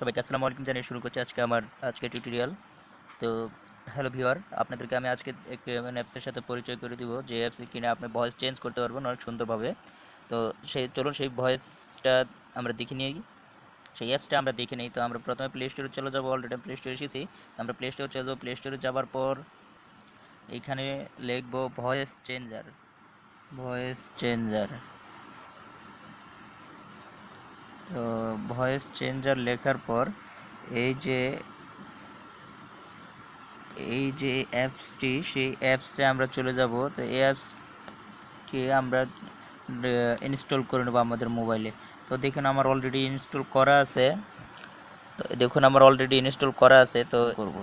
সবাইকে আসসালামু আলাইকুম জানিয়ে শুরু করছি আজকে আমার, আজকে টিউটোরিয়াল তো হ্যালো ভিউয়ার আপনাদেরকে আমি আজকে মানে অ্যাপসের সাথে পরিচয় করে দিব যে অ্যাপসে কিনে আপনি ভয়েস চেঞ্জ করতে পারবেন অনেক সুন্দরভাবে। তো, সেই, চলুন সেই ভয়েসটা আমরা দেখে নিই। সেই অ্যাপসটা আমরা দেখে নিই, তো আমরা প্রথমে প্লে স্টোরে চলে যাব অলরেডি প্লে স্টোরে এসেছি। আমরা প্লে স্টোরে চলে যাব প্লে স্টোরে যাওয়ার পর এইখানে লিখব ভয়েস চেঞ্জার ভয়েস চেঞ্জার তো ভয়েস চেঞ্জার লেখার পর এই যে এই যে অ্যাপসটি সেই অ্যাপসে আমরা চলে যাব। তো এই অ্যাপসকে আমরা ইনস্টল করে নেব আমাদের মোবাইলে তো দেখুন আমার অলরেডি ইনস্টল করা আছে। তো দেখুন আমার অলরেডি ইনস্টল করা আছে। তো করব।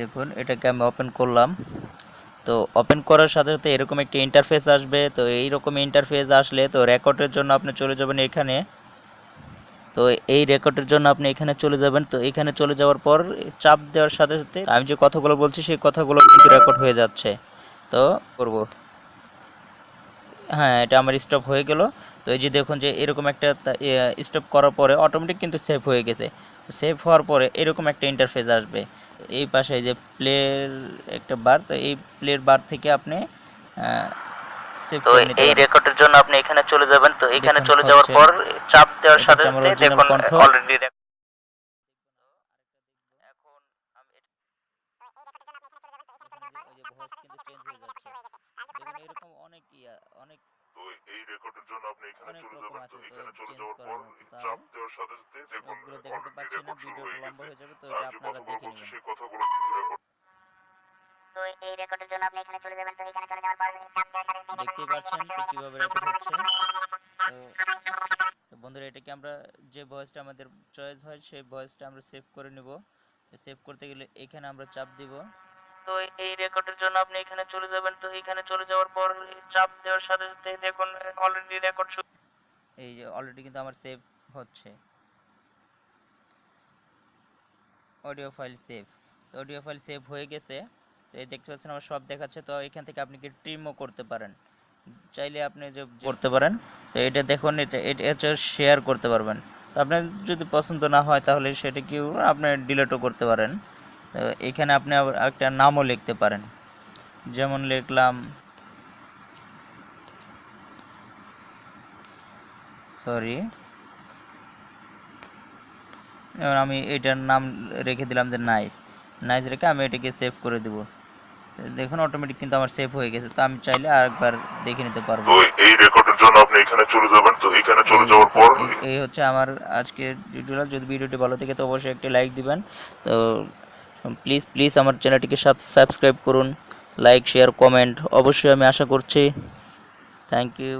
দেখুন এটাকে আমি ওপেন করলাম। তো ওপেন করার সাথে সাথে এরকম একটি ইন্টারফেস আসবে। তো এই রকম ইন্টারফেস আসলে তো রেকর্ডের জন্য আপনি চলে যাবেন এখানে। তো এই রেকর্ডের জন্য আপনি এখানে চলে যাবেন। তো এখানে চলে যাওয়ার পর চাপ দেওয়ার সাথে সাথে আমি যে কথাগুলো বলছি সেই কথাগুলো কিন্তু রেকর্ড হয়ে যাচ্ছে। তো করব। হ্যাঁ এটা আমার স্টপ হয়ে গেল। তো এই যে দেখুন যে এরকম একটা স্টপ করার পরে অটোমেটিক কিন্তু সেভ হয়ে গেছে। সেভ হওয়ার পরে এরকম একটা ইন্টারফেস আসবে। এই পাশে যে প্লের একটা বার তো এই প্লের বার থেকে আপনি তো এই রেকর্ডের জন্য আপনি এখানে চলে যাবেন। তো এখানে চলে যাওয়ার পর চাপ দেওয়ার সাথে সাথে দেখুন অলরেডি এখন আমি এরকম অনেক ইয়া অনেক তো এই রেকর্ডের জন্য আপনি এখানে অনেক চলে রকম যাবেন আছে তো তো এখানে চলে change যাওয়ার করার পর মতো। তাই চাপ দেওয়ার সাথে সাথে দেখুন সবগুলো দেখাতে পারছি না অলরেডি ভিডিও রেকর্ড শুরু লম্বা হয়ে যাবে তো এটা আপনারা দেখে নেবেন। সেই কথাগুলো তো এই রেকর্ডের জন্য আপনি এখানে চলে যাবেন তো এখানে চলে যাওয়ার পর চাপ দেওয়ার সাথে সাথে পাচ্ছেন তো কীভাবে রেকর্ড হচ্ছে। তো তো বন্ধুরা এটাকে আমরা যে ভয়েসটা আমাদের চয়েস হয় সেই ভয়েসটা আমরা সেভ করে নেব। সেভ করতে গেলে এখানে আমরা চাপ দিব। তো এই রেকর্ডের জন্য আপনি এখানে চলে যাবেন তো এখানে চলে যাওয়ার পর চাপ দেওয়ার সাথে সাথে দেখুন অলরেডি রেকর্ড এই যে অলরেডি কিন্তু আমার সেভ হচ্ছে। অডিও ফাইল সেভ তো অডিও ফাইল সেভ হয়ে গেছে। তো এই দেখতে পাচ্ছেন আমার সব দেখাচ্ছে। তো এখান থেকে আপনি কি ট্রিমও করতে পারেন। চাইলে আপনি যে করতে পারেন। তো এটা দেখুন, এটা এটা শেয়ার করতে পারবেন। তো আপনার যদি পছন্দ না হয় তাহলে সেটা কি আপনি ডিলেটও করতে পারেন। তো এখানে আপনি আবার একটা নামও লিখতে পারেন। যেমন লিখলাম সরি এবার আমি এটার নাম রেখে দিলাম যে নাইস নাইস রেখে আমি এটাকে সেভ করে দেব। দেখুন অটোমেটিক কিন্তু আমার সেভ হয়ে গেছে তো আমি চাইলে আরেকবার দেখে নিতে পারব। এই রেকর্ডের জন্য আপনি এখানে চলে যাবেন তো এখানে চলে যাওয়ার পর এই- হচ্ছে আমার আজকের টিউটোরিয়াল যদি ভিডিওটি ভালো থেকে তো অবশ্যই একটি লাইক দিবেন। তো প্লিজ প্লিজ আমার চ্যানেলটিকে সাবস্ক্রাইব করুন। লাইক শেয়ার কমেন্ট অবশ্যই আমি আশা করছি। Thank you